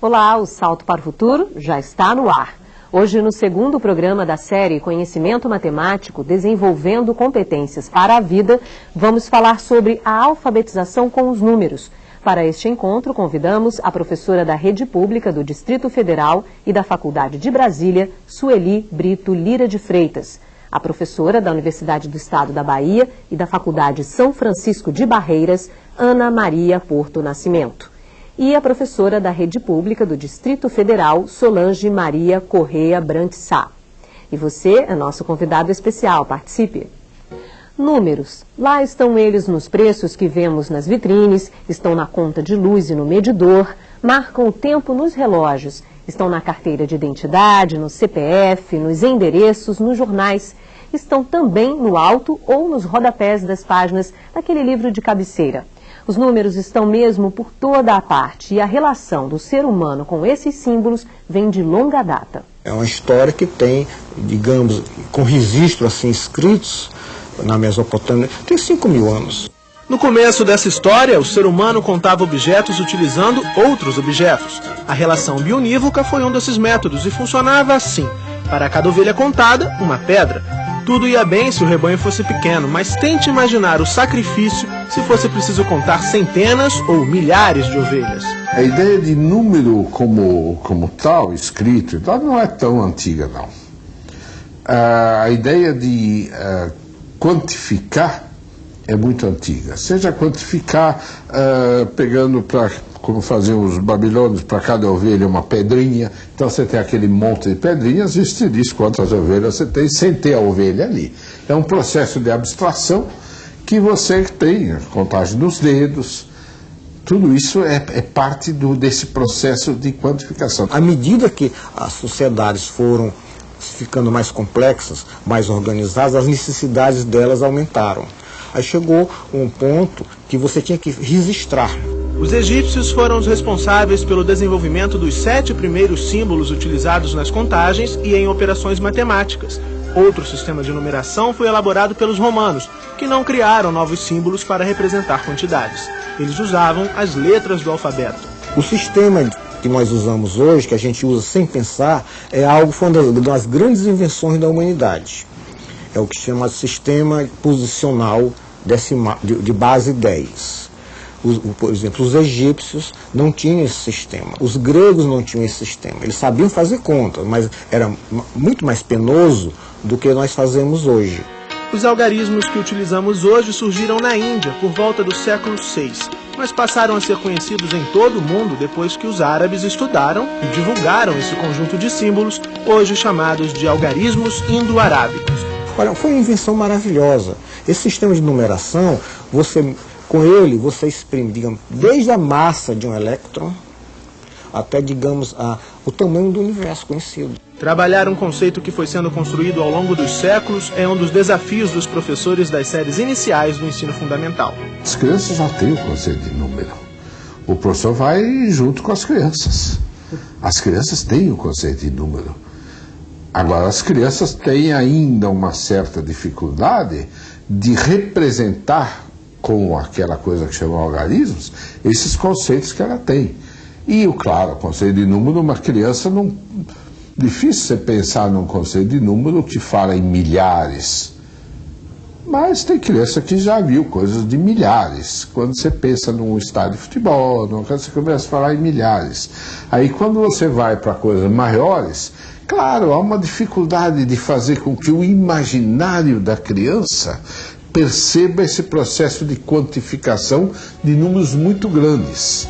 Olá, o Salto para o Futuro já está no ar. Hoje, no segundo programa da série Conhecimento Matemático Desenvolvendo Competências para a Vida, vamos falar sobre a alfabetização com os números. Para este encontro, convidamos a professora da Rede Pública do Distrito Federal e da Faculdade de Brasília, Sueli Brito Lira de Freitas. A professora da Universidade do Estado da Bahia e da Faculdade São Francisco de Barreiras, Ana Maria Porto Nascimento e a professora da Rede Pública do Distrito Federal, Solange Maria Correia Brantissá. E você é nosso convidado especial, participe! Números. Lá estão eles nos preços que vemos nas vitrines, estão na conta de luz e no medidor, marcam o tempo nos relógios, estão na carteira de identidade, no CPF, nos endereços, nos jornais. Estão também no alto ou nos rodapés das páginas daquele livro de cabeceira. Os números estão mesmo por toda a parte e a relação do ser humano com esses símbolos vem de longa data. É uma história que tem, digamos, com registros assim escritos na Mesopotâmia, tem 5 mil anos. No começo dessa história, o ser humano contava objetos utilizando outros objetos. A relação bionívoca foi um desses métodos e funcionava assim. Para cada ovelha contada, uma pedra. Tudo ia bem se o rebanho fosse pequeno, mas tente imaginar o sacrifício se fosse preciso contar centenas ou milhares de ovelhas. A ideia de número como, como tal, escrito não é tão antiga, não. A ideia de uh, quantificar é muito antiga. Seja quantificar uh, pegando para como faziam os babilônios, para cada ovelha uma pedrinha. Então você tem aquele monte de pedrinhas e te diz quantas ovelhas você tem sem ter a ovelha ali. É um processo de abstração que você tem, contagem dos dedos, tudo isso é, é parte do, desse processo de quantificação. À medida que as sociedades foram ficando mais complexas, mais organizadas, as necessidades delas aumentaram. Aí chegou um ponto que você tinha que registrar. Os egípcios foram os responsáveis pelo desenvolvimento dos sete primeiros símbolos utilizados nas contagens e em operações matemáticas. Outro sistema de numeração foi elaborado pelos romanos, que não criaram novos símbolos para representar quantidades. Eles usavam as letras do alfabeto. O sistema que nós usamos hoje, que a gente usa sem pensar, é algo foi uma das grandes invenções da humanidade. É o que chama sistema posicional de, de base 10 os, por exemplo, os egípcios não tinham esse sistema, os gregos não tinham esse sistema. Eles sabiam fazer contas, mas era muito mais penoso do que nós fazemos hoje. Os algarismos que utilizamos hoje surgiram na Índia por volta do século VI, mas passaram a ser conhecidos em todo o mundo depois que os árabes estudaram e divulgaram esse conjunto de símbolos, hoje chamados de algarismos indo-arábicos. Olha, foi uma invenção maravilhosa. Esse sistema de numeração, você com ele, você exprime, digamos, desde a massa de um elétron até, digamos, a, o tamanho do universo conhecido. Trabalhar um conceito que foi sendo construído ao longo dos séculos é um dos desafios dos professores das séries iniciais do ensino fundamental. As crianças já têm o conceito de número. O professor vai junto com as crianças. As crianças têm o conceito de número. Agora, as crianças têm ainda uma certa dificuldade de representar com aquela coisa que chama algarismos, esses conceitos que ela tem. E, claro, o conceito de número, uma criança não. Difícil você pensar num conceito de número que fala em milhares. Mas tem criança que já viu coisas de milhares. Quando você pensa num estádio de futebol, você começa a falar em milhares. Aí quando você vai para coisas maiores, claro, há uma dificuldade de fazer com que o imaginário da criança perceba esse processo de quantificação de números muito grandes.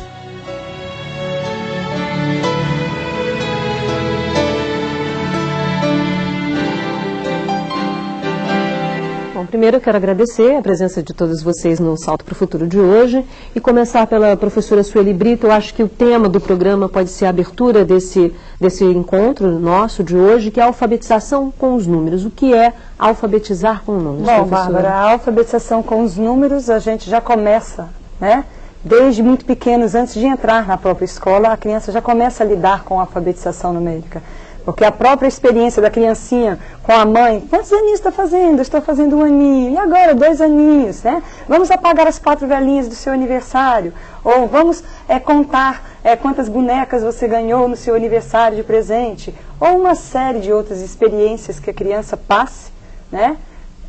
Primeiro eu quero agradecer a presença de todos vocês no Salto para o Futuro de hoje e começar pela professora Sueli Brito. Eu acho que o tema do programa pode ser a abertura desse, desse encontro nosso de hoje, que é a alfabetização com os números. O que é alfabetizar com números, Bom, Bárbara, a alfabetização com os números a gente já começa, né? Desde muito pequenos, antes de entrar na própria escola, a criança já começa a lidar com a alfabetização numérica. Porque a própria experiência da criancinha com a mãe, quantos aninhos está fazendo? Estou fazendo um aninho. E agora, dois aninhos, né? Vamos apagar as quatro velhinhas do seu aniversário. Ou vamos é, contar é, quantas bonecas você ganhou no seu aniversário de presente, ou uma série de outras experiências que a criança passe, né,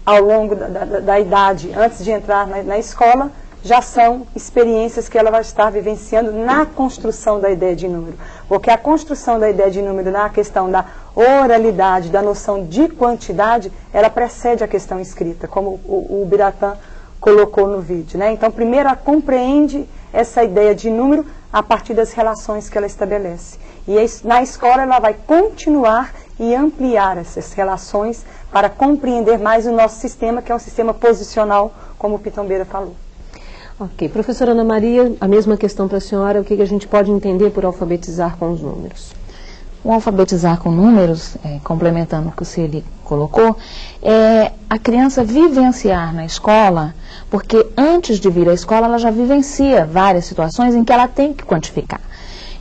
ao longo da, da, da idade, antes de entrar na, na escola, já são experiências que ela vai estar vivenciando na construção da ideia de número. Porque a construção da ideia de número na questão da oralidade, da noção de quantidade, ela precede a questão escrita, como o, o Biratã colocou no vídeo. Né? Então, primeiro, ela compreende essa ideia de número a partir das relações que ela estabelece. E na escola ela vai continuar e ampliar essas relações para compreender mais o nosso sistema, que é um sistema posicional, como o Pitombeira falou. Ok. Professora Ana Maria, a mesma questão para a senhora, o que a gente pode entender por alfabetizar com os números? O alfabetizar com números, é, complementando o que o Celi colocou, é a criança vivenciar na escola, porque antes de vir à escola ela já vivencia várias situações em que ela tem que quantificar.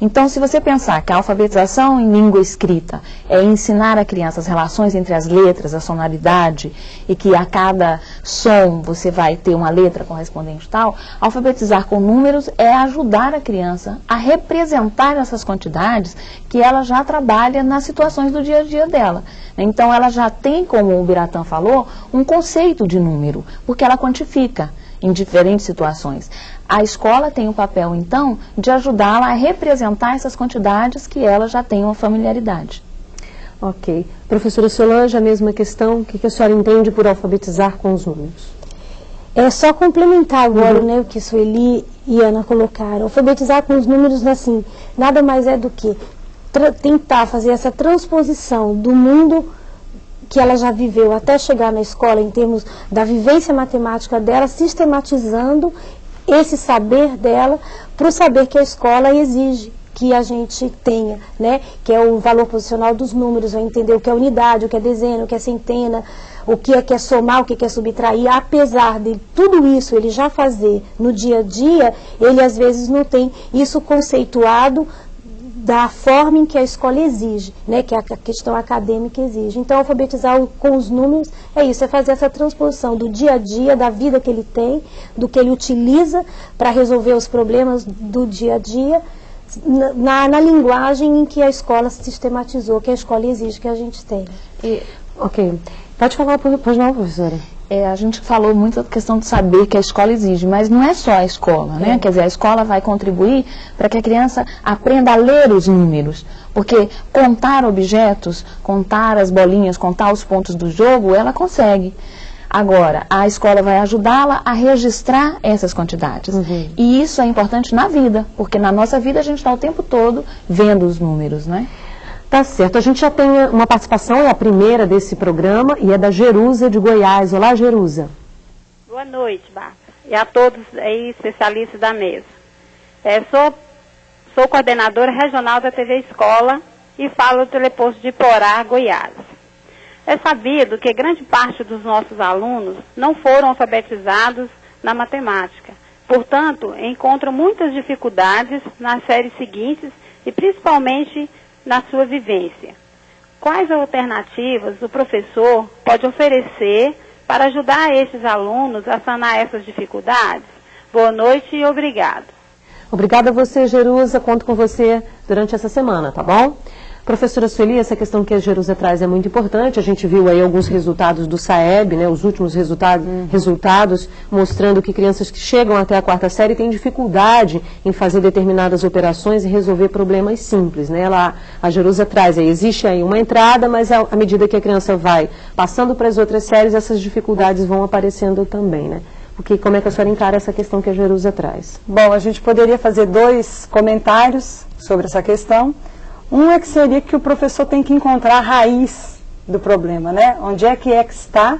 Então, se você pensar que a alfabetização em língua escrita é ensinar a criança as relações entre as letras, a sonoridade, e que a cada som você vai ter uma letra correspondente tal, alfabetizar com números é ajudar a criança a representar essas quantidades que ela já trabalha nas situações do dia a dia dela. Então, ela já tem, como o Biratã falou, um conceito de número, porque ela quantifica em diferentes situações. A escola tem o papel, então, de ajudá-la a representar essas quantidades que ela já tem uma familiaridade. Ok. Professora Solange, a mesma questão. O que a senhora entende por alfabetizar com os números? É só complementar agora uhum. né, o que Sueli e Ana colocaram. Alfabetizar com os números, assim, nada mais é do que tentar fazer essa transposição do mundo que ela já viveu até chegar na escola em termos da vivência matemática dela, sistematizando esse saber dela para o saber que a escola exige que a gente tenha, né? que é o valor posicional dos números, vai entender o que é unidade, o que é dezena, o que é centena, o que é, que é somar, o que é, que é subtrair, apesar de tudo isso ele já fazer no dia a dia, ele às vezes não tem isso conceituado da forma em que a escola exige, né, que a questão acadêmica exige. Então, alfabetizar com os números é isso, é fazer essa transposição do dia a dia, da vida que ele tem, do que ele utiliza para resolver os problemas do dia a dia, na, na, linguagem em que a escola sistematizou, que a escola exige que a gente tenha. E, ok. Pode falar, pois não, professora. É, a gente falou muito da questão de saber que a escola exige, mas não é só a escola, né? É. Quer dizer, a escola vai contribuir para que a criança aprenda a ler os números, porque contar objetos, contar as bolinhas, contar os pontos do jogo, ela consegue. Agora, a escola vai ajudá-la a registrar essas quantidades. Uhum. E isso é importante na vida, porque na nossa vida a gente está o tempo todo vendo os números, né? Tá certo. A gente já tem uma participação, é a primeira desse programa, e é da Jerusa de Goiás. Olá, Jerusa. Boa noite, Bárbara. E a todos aí, especialistas da mesa. É, sou, sou coordenadora regional da TV Escola e falo do teleposto de Porá, Goiás. É sabido que grande parte dos nossos alunos não foram alfabetizados na matemática. Portanto, encontram muitas dificuldades nas séries seguintes e principalmente na sua vivência. Quais alternativas o professor pode oferecer para ajudar esses alunos a sanar essas dificuldades? Boa noite e obrigado. Obrigada a você, Jerusa. Conto com você durante essa semana, tá bom? Professora Sueli, essa questão que a Jerusa traz é muito importante. A gente viu aí alguns resultados do SAEB, né, os últimos resultados, uhum. resultados mostrando que crianças que chegam até a quarta série têm dificuldade em fazer determinadas operações e resolver problemas simples. Né? Ela, a Jerusa traz aí, existe aí uma entrada, mas à medida que a criança vai passando para as outras séries, essas dificuldades vão aparecendo também. Né? Porque como é que a senhora encara essa questão que a Jerusa traz? Bom, a gente poderia fazer dois comentários sobre essa questão. Um é que seria que o professor tem que encontrar a raiz do problema, né? Onde é que é que está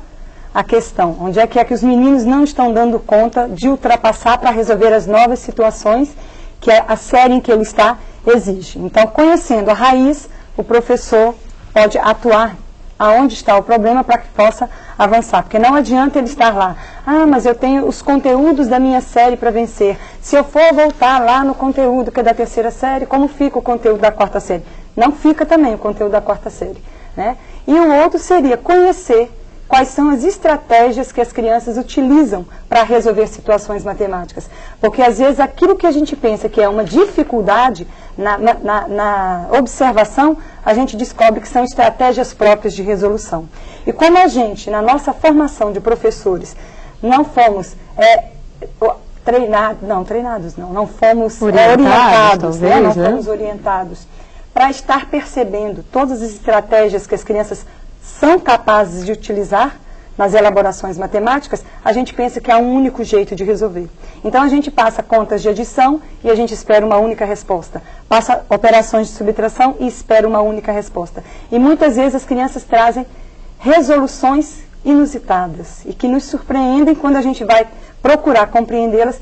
a questão? Onde é que é que os meninos não estão dando conta de ultrapassar para resolver as novas situações que a série em que ele está exige? Então, conhecendo a raiz, o professor pode atuar aonde está o problema para que possa avançar. Porque não adianta ele estar lá, ah, mas eu tenho os conteúdos da minha série para vencer. Se eu for voltar lá no conteúdo que é da terceira série, como fica o conteúdo da quarta série? Não fica também o conteúdo da quarta série. Né? E o outro seria conhecer quais são as estratégias que as crianças utilizam para resolver situações matemáticas. Porque às vezes aquilo que a gente pensa que é uma dificuldade na, na, na observação, a gente descobre que são estratégias próprias de resolução. E como a gente, na nossa formação de professores, não fomos é, treinados, não, treinados não, não fomos orientados, é, orientados né? talvez, né? não né? fomos orientados para estar percebendo todas as estratégias que as crianças são capazes de utilizar nas elaborações matemáticas, a gente pensa que há um único jeito de resolver. Então a gente passa contas de adição e a gente espera uma única resposta. Passa operações de subtração e espera uma única resposta. E muitas vezes as crianças trazem resoluções inusitadas e que nos surpreendem quando a gente vai procurar compreendê-las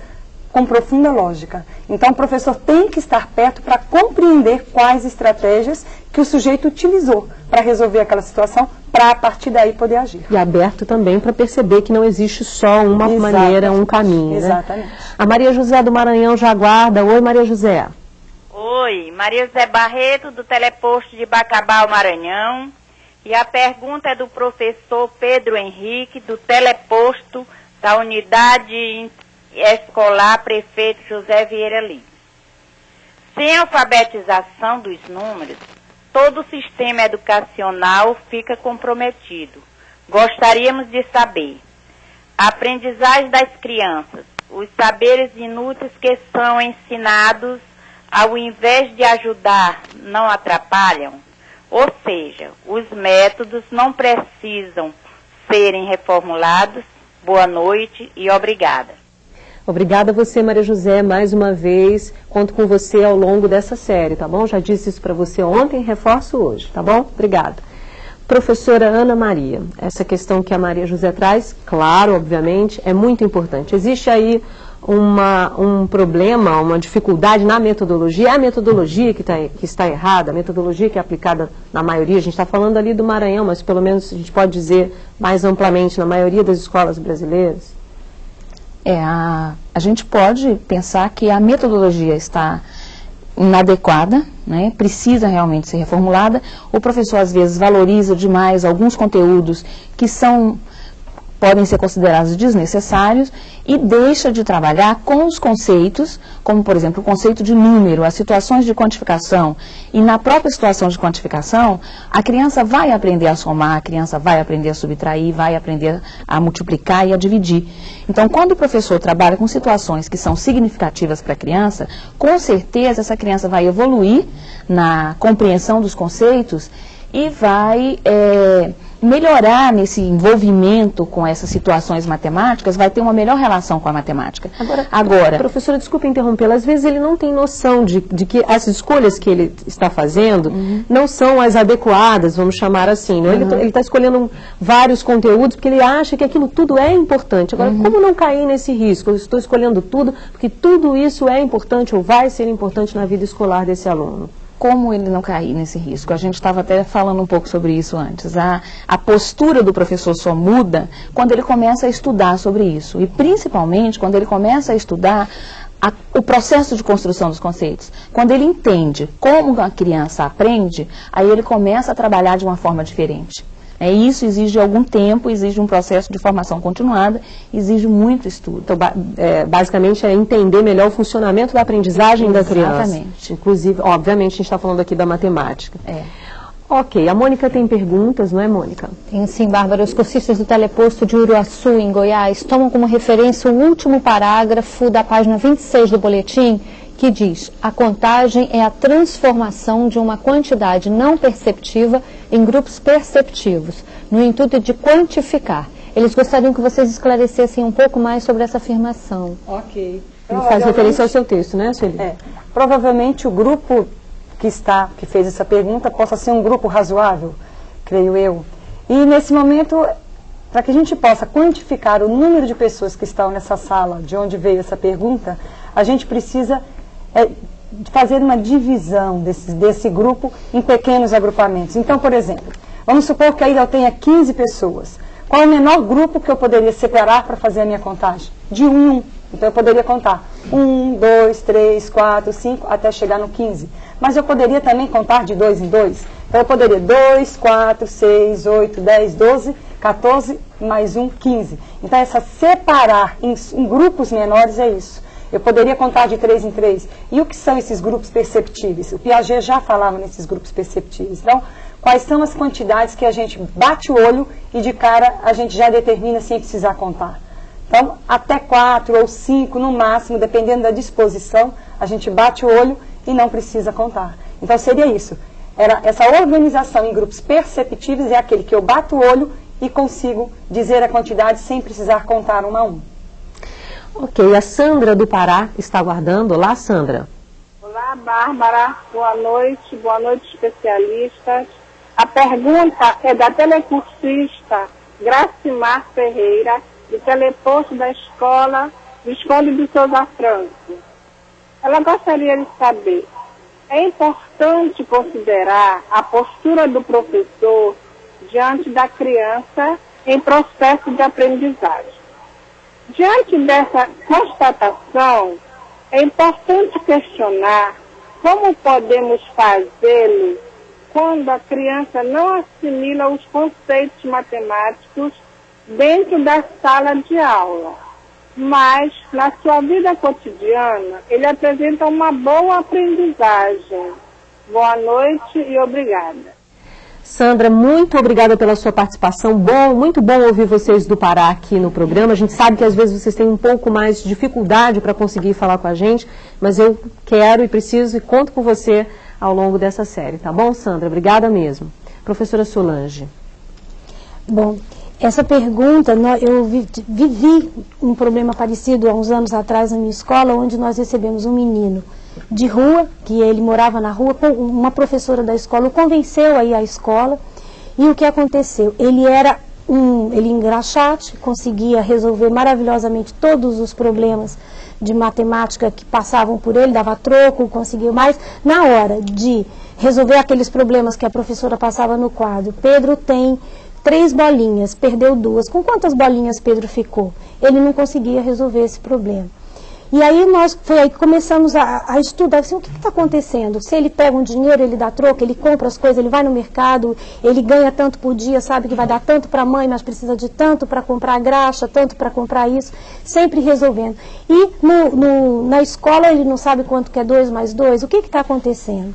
com profunda lógica. Então, o professor tem que estar perto para compreender quais estratégias que o sujeito utilizou para resolver aquela situação, para a partir daí poder agir. E aberto também para perceber que não existe só uma Exatamente. maneira, um caminho. Né? Exatamente. Né? A Maria José do Maranhão já aguarda. Oi, Maria José. Oi, Maria José Barreto, do Teleposto de Bacabal, Maranhão. E a pergunta é do professor Pedro Henrique, do Teleposto da Unidade Escolar Prefeito José Vieira Lins. Sem alfabetização dos números, todo o sistema educacional fica comprometido. Gostaríamos de saber aprendizagem das crianças, os saberes inúteis que são ensinados, ao invés de ajudar, não atrapalham? Ou seja, os métodos não precisam serem reformulados. Boa noite e obrigada. Obrigada a você, Maria José, mais uma vez. Conto com você ao longo dessa série, tá bom? Já disse isso para você ontem, reforço hoje, tá bom? Obrigada. Professora Ana Maria, essa questão que a Maria José traz, claro, obviamente, é muito importante. Existe aí uma, um problema, uma dificuldade na metodologia. É a metodologia que, tá, que está errada, a metodologia que é aplicada na maioria, a gente está falando ali do Maranhão, mas pelo menos a gente pode dizer mais amplamente na maioria das escolas brasileiras? É, a, a gente pode pensar que a metodologia está inadequada, né, precisa realmente ser reformulada. O professor, às vezes, valoriza demais alguns conteúdos que são podem ser considerados desnecessários e deixa de trabalhar com os conceitos, como por exemplo o conceito de número, as situações de quantificação. E na própria situação de quantificação, a criança vai aprender a somar, a criança vai aprender a subtrair, vai aprender a multiplicar e a dividir. Então, quando o professor trabalha com situações que são significativas para a criança, com certeza essa criança vai evoluir na compreensão dos conceitos e vai é, melhorar nesse envolvimento com essas situações matemáticas, vai ter uma melhor relação com a matemática. Agora, Agora professora, desculpe interrompê-la, às vezes ele não tem noção de, de que as escolhas que ele está fazendo uhum. não são as adequadas, vamos chamar assim. Né? Uhum. Ele está escolhendo vários conteúdos porque ele acha que aquilo tudo é importante. Agora, uhum. como não cair nesse risco? Eu estou escolhendo tudo porque tudo isso é importante ou vai ser importante na vida escolar desse aluno como ele não cair nesse risco? A gente estava até falando um pouco sobre isso antes. A, a postura do professor só muda quando ele começa a estudar sobre isso. E principalmente quando ele começa a estudar a, o processo de construção dos conceitos. Quando ele entende como a criança aprende, aí ele começa a trabalhar de uma forma diferente. É, isso exige algum tempo, exige um processo de formação continuada, exige muito estudo. Então, ba é, basicamente, é entender melhor o funcionamento da aprendizagem Exatamente. da criança. Exatamente. Inclusive, obviamente, a gente está falando aqui da matemática. É. Ok, a Mônica tem perguntas, não é, Mônica? Tem sim, Bárbara. Os cursistas do teleposto de Uruaçu, em Goiás, tomam como referência o último parágrafo da página 26 do boletim, que diz: a contagem é a transformação de uma quantidade não perceptiva em grupos perceptivos, no intuito de quantificar. Eles gostariam que vocês esclarecessem um pouco mais sobre essa afirmação. Ok. Ele faz referência ao seu texto, né, Sueli? É. Provavelmente o grupo que está, que fez essa pergunta, possa ser um grupo razoável, creio eu. E nesse momento, para que a gente possa quantificar o número de pessoas que estão nessa sala, de onde veio essa pergunta, a gente precisa é, fazer uma divisão desse, desse grupo em pequenos agrupamentos. Então, por exemplo, vamos supor que aí eu tenha 15 pessoas. Qual é o menor grupo que eu poderia separar para fazer a minha contagem? De um um. Então eu poderia contar um, dois, três, quatro, cinco, até chegar no 15. Mas eu poderia também contar de dois em dois. Então eu poderia 2, 4, 6, 8, 10, 12, 14 mais 1, 15. Então, essa separar em, em grupos menores é isso. Eu poderia contar de três em três. E o que são esses grupos perceptíveis? O Piaget já falava nesses grupos perceptíveis. Então, quais são as quantidades que a gente bate o olho e de cara a gente já determina sem precisar contar? Então, até quatro ou cinco no máximo, dependendo da disposição, a gente bate o olho e não precisa contar. Então, seria isso. Era essa organização em grupos perceptíveis é aquele que eu bato o olho e consigo dizer a quantidade sem precisar contar um a um. Ok, a Sandra do Pará está aguardando. Olá, Sandra. Olá, Bárbara. Boa noite. Boa noite, especialistas. A pergunta é da telecursista Gracimar Ferreira, do teleposto da escola Visconde de Souza Franco. Ela gostaria de saber, é importante considerar a postura do professor diante da criança em processo de aprendizagem. Diante dessa constatação, é importante questionar como podemos fazê-lo quando a criança não assimila os conceitos matemáticos dentro da sala de aula, mas na sua vida cotidiana ele apresenta uma boa aprendizagem. Boa noite e obrigada. Sandra, muito obrigada pela sua participação. Bom, muito bom ouvir vocês do Pará aqui no programa. A gente sabe que às vezes vocês têm um pouco mais de dificuldade para conseguir falar com a gente, mas eu quero e preciso e conto com você ao longo dessa série, tá bom, Sandra? Obrigada mesmo. Professora Solange. Bom, essa pergunta, eu vivi um problema parecido há uns anos atrás na minha escola, onde nós recebemos um menino de rua, que ele morava na rua, uma professora da escola o convenceu a à escola. E o que aconteceu? Ele era um, ele engraxate, conseguia resolver maravilhosamente todos os problemas de matemática que passavam por ele, dava troco, conseguiu mais. Na hora de resolver aqueles problemas que a professora passava no quadro, Pedro tem três bolinhas, perdeu duas. Com quantas bolinhas Pedro ficou? Ele não conseguia resolver esse problema. E aí nós foi aí que começamos a, a estudar assim, o que está acontecendo. Se ele pega um dinheiro, ele dá troco, ele compra as coisas, ele vai no mercado, ele ganha tanto por dia, sabe que vai dar tanto para a mãe, mas precisa de tanto para comprar graxa, tanto para comprar isso, sempre resolvendo. E no, no, na escola ele não sabe quanto que é dois mais dois, o que está acontecendo?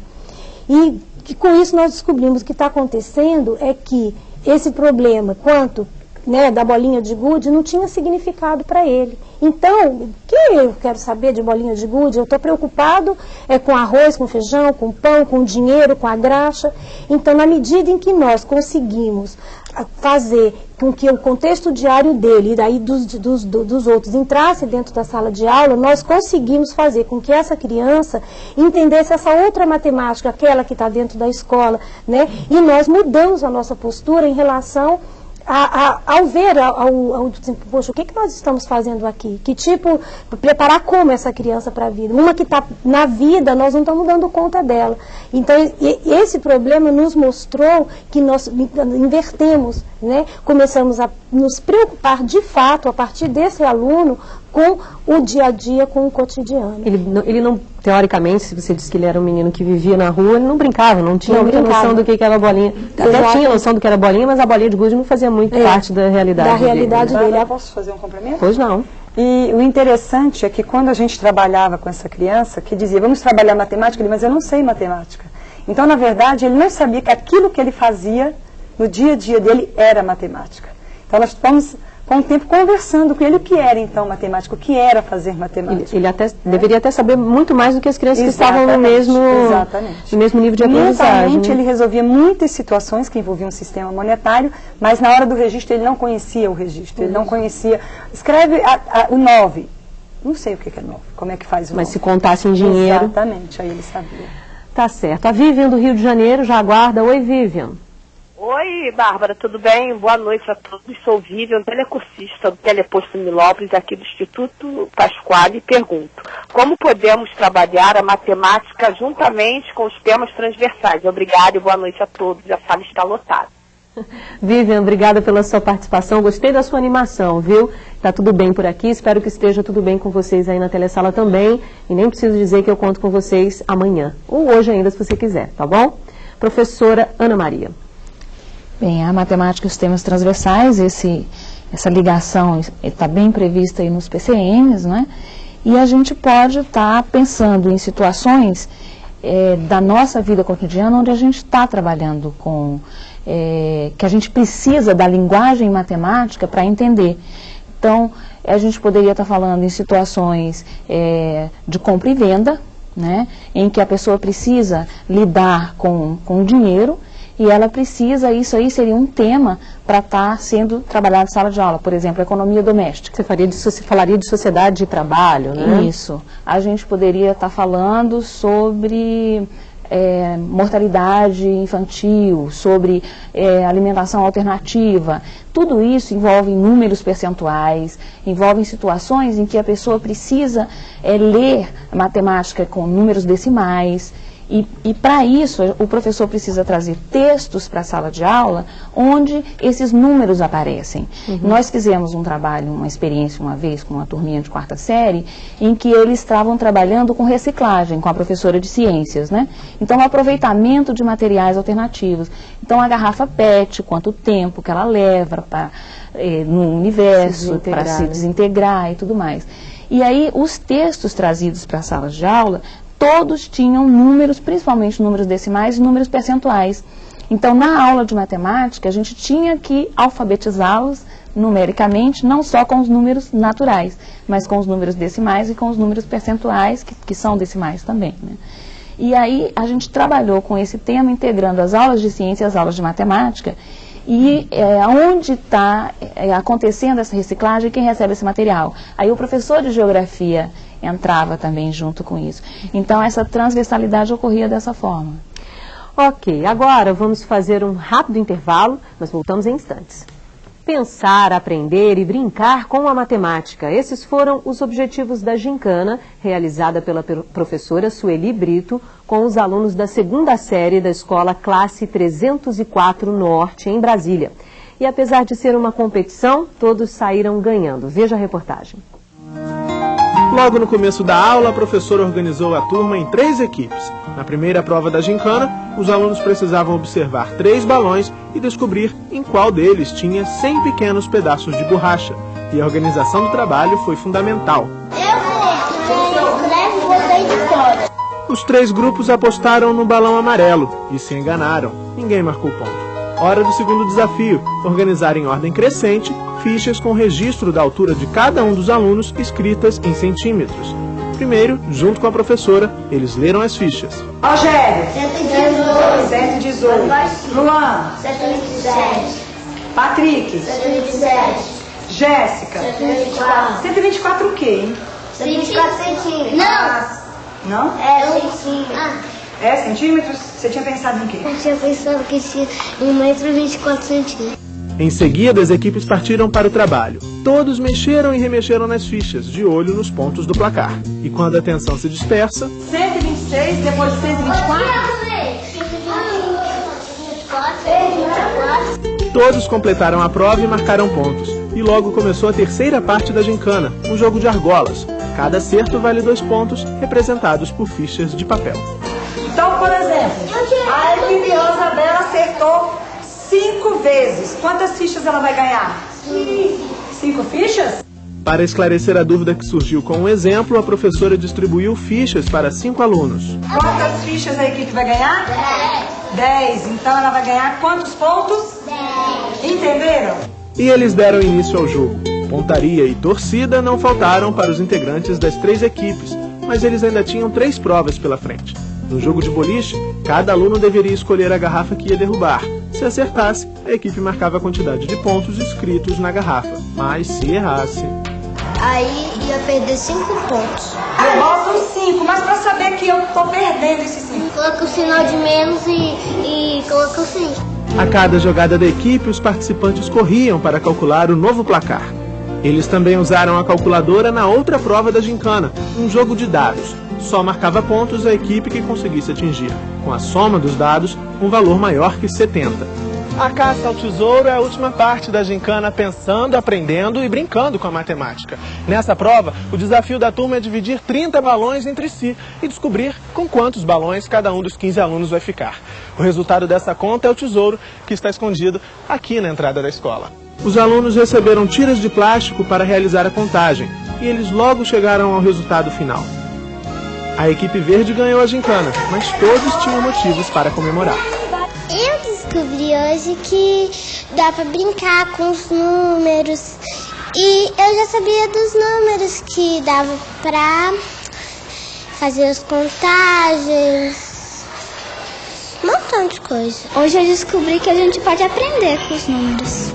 E que com isso nós descobrimos que está acontecendo é que esse problema, quanto né, da bolinha de gude não tinha significado para ele. Então, o que eu quero saber de bolinha de gude? Eu estou preocupado é, com arroz, com feijão, com pão, com dinheiro, com a graxa. Então, na medida em que nós conseguimos ah, fazer com que o contexto diário dele e daí dos, dos, dos outros entrasse dentro da sala de aula, nós conseguimos fazer com que essa criança entendesse essa outra matemática, aquela que está dentro da escola, né? E nós mudamos a nossa postura em relação a, a, ao ver, ao, ao, poxa, o que, que nós estamos fazendo aqui? Que tipo, preparar como essa criança para a vida? Uma que está na vida, nós não estamos dando conta dela. Então, e, esse problema nos mostrou que nós invertemos, né? começamos a nos preocupar de fato, a partir desse aluno, com o dia a dia, com o cotidiano. Ele não, ele não teoricamente, se você disse que ele era um menino que vivia na rua, ele não brincava, não tinha não muita brincava. noção do que, que era bolinha. Até tinha noção do que era bolinha, mas a bolinha de gude não fazia muito é, parte da realidade da realidade dele. dele. dele. Posso fazer um complemento? Pois não. E o interessante é que quando a gente trabalhava com essa criança, que dizia, vamos trabalhar matemática, ele, mas eu não sei matemática. Então, na verdade, ele não sabia que aquilo que ele fazia no dia a dia dele era matemática. Então, nós vamos com o tempo conversando com ele o que era então matemática, o que era fazer matemática. Ele, até, é. deveria até saber muito mais do que as crianças exatamente, que estavam no mesmo, no mesmo nível de aprendizagem. Mentalmente ele resolvia muitas situações que envolviam o sistema monetário, mas na hora do registro ele não conhecia o registro, ele não conhecia. Escreve a, a, o 9. Não sei o que é 9, como é que faz o Mas 9. se contasse em dinheiro. Exatamente, aí ele sabia. Tá certo. A Vivian do Rio de Janeiro já aguarda. Oi, Vivian. Oi, Bárbara, tudo bem? Boa noite a todos. Sou Vivian, telecursista do Teleposto Milópolis, aqui do Instituto Pasquale, e pergunto: como podemos trabalhar a matemática juntamente com os temas transversais? Obrigada e boa noite a todos. A sala está lotada. Vivian, obrigada pela sua participação. Gostei da sua animação, viu? Tá tudo bem por aqui. Espero que esteja tudo bem com vocês aí na telesala também. E nem preciso dizer que eu conto com vocês amanhã. Ou hoje ainda, se você quiser, tá bom? Professora Ana Maria. Bem, a matemática e os temas transversais, esse, essa ligação está bem prevista aí nos PCNs, né? E a gente pode estar tá pensando em situações é, da nossa vida cotidiana onde a gente está trabalhando com, é, que a gente precisa da linguagem matemática para entender. Então, a gente poderia estar tá falando em situações é, de compra e venda, né, em que a pessoa precisa lidar com, com o dinheiro e ela precisa, isso aí seria um tema para estar tá sendo trabalhado em sala de aula, por exemplo, economia doméstica. Você, faria de, você falaria de sociedade e trabalho, né? Isso. A gente poderia estar tá falando sobre é, mortalidade infantil, sobre é, alimentação alternativa. Tudo isso envolve números percentuais, envolve situações em que a pessoa precisa é, ler matemática com números decimais. E, e para isso, o professor precisa trazer textos para a sala de aula onde esses números aparecem. Uhum. Nós fizemos um trabalho, uma experiência uma vez com uma turminha de quarta série, em que eles estavam trabalhando com reciclagem, com a professora de ciências, né? Então, o aproveitamento de materiais alternativos. Então, a garrafa PET, quanto tempo que ela leva para eh, no universo, para se desintegrar e tudo mais. E aí, os textos trazidos para a sala de aula todos tinham números, principalmente números decimais e números percentuais. Então, na aula de matemática, a gente tinha que alfabetizá-los numericamente, não só com os números naturais, mas com os números decimais e com os números percentuais, que, que são decimais também. Né? E aí a gente trabalhou com esse tema, integrando as aulas de ciência e as aulas de matemática, e é, onde está é, acontecendo essa reciclagem quem recebe esse material. Aí o professor de geografia entrava também junto com isso. Então, essa transversalidade ocorria dessa forma. Ok, agora vamos fazer um rápido intervalo, nós voltamos em instantes. Pensar, aprender e brincar com a matemática. Esses foram os objetivos da gincana, realizada pela professora Sueli Brito, com os alunos da segunda série da escola Classe 304 Norte, em Brasília. E apesar de ser uma competição, todos saíram ganhando. Veja a reportagem. Logo no começo da aula, a professora organizou a turma em três equipes. Na primeira prova da gincana, os alunos precisavam observar três balões e descobrir em qual deles tinha 100 pequenos pedaços de borracha. E a organização do trabalho foi fundamental. Os três grupos apostaram no balão amarelo e se enganaram. Ninguém marcou ponto. Hora do segundo desafio, organizar em ordem crescente fichas com registro da altura de cada um dos alunos escritas em centímetros. Primeiro, junto com a professora, eles leram as fichas. Rogério, 118. 118. Luan, 127. Patrick, 127. Jéssica, 124. 124 o quê, hein? 124 centímetros. Não. Não? É, centímetros. Ah. É, centímetros? Você tinha pensado em quê? Eu tinha pensado que tinha 1,24 centímetros. Em seguida, as equipes partiram para o trabalho. Todos mexeram e remexeram nas fichas, de olho nos pontos do placar. E quando a atenção se dispersa... 126, depois de 124... Todos completaram a prova e marcaram pontos. E logo começou a terceira parte da gincana, um jogo de argolas. Cada acerto vale dois pontos, representados por fichas de papel. Então, por exemplo, a equipe Rosabela acertou cinco vezes. Quantas fichas ela vai ganhar? Cinco fichas? Para esclarecer a dúvida que surgiu com o um exemplo, a professora distribuiu fichas para cinco alunos. Quantas fichas a equipe vai ganhar? Dez. Dez. Então ela vai ganhar quantos pontos? Dez. Entenderam? E eles deram início ao jogo. Pontaria e torcida não faltaram para os integrantes das três equipes, mas eles ainda tinham três provas pela frente. No jogo de boliche, cada aluno deveria escolher a garrafa que ia derrubar. Se acertasse, a equipe marcava a quantidade de pontos escritos na garrafa. Mas se errasse. Aí ia perder 5 pontos. Eu boto 5, mas pra saber que eu tô perdendo esses 5. Coloca o sinal de menos e, e coloca o 5. A cada jogada da equipe, os participantes corriam para calcular o novo placar. Eles também usaram a calculadora na outra prova da gincana, um jogo de dados só marcava pontos a equipe que conseguisse atingir, com a soma dos dados, um valor maior que 70. A caça ao tesouro é a última parte da gincana pensando, aprendendo e brincando com a matemática. Nessa prova, o desafio da turma é dividir 30 balões entre si e descobrir com quantos balões cada um dos 15 alunos vai ficar. O resultado dessa conta é o tesouro, que está escondido aqui na entrada da escola. Os alunos receberam tiras de plástico para realizar a contagem e eles logo chegaram ao resultado final. A equipe verde ganhou a gincana, mas todos tinham motivos para comemorar. Eu descobri hoje que dá para brincar com os números. E eu já sabia dos números que dava para fazer as contagens. Um montão de coisa. Hoje eu descobri que a gente pode aprender com os números.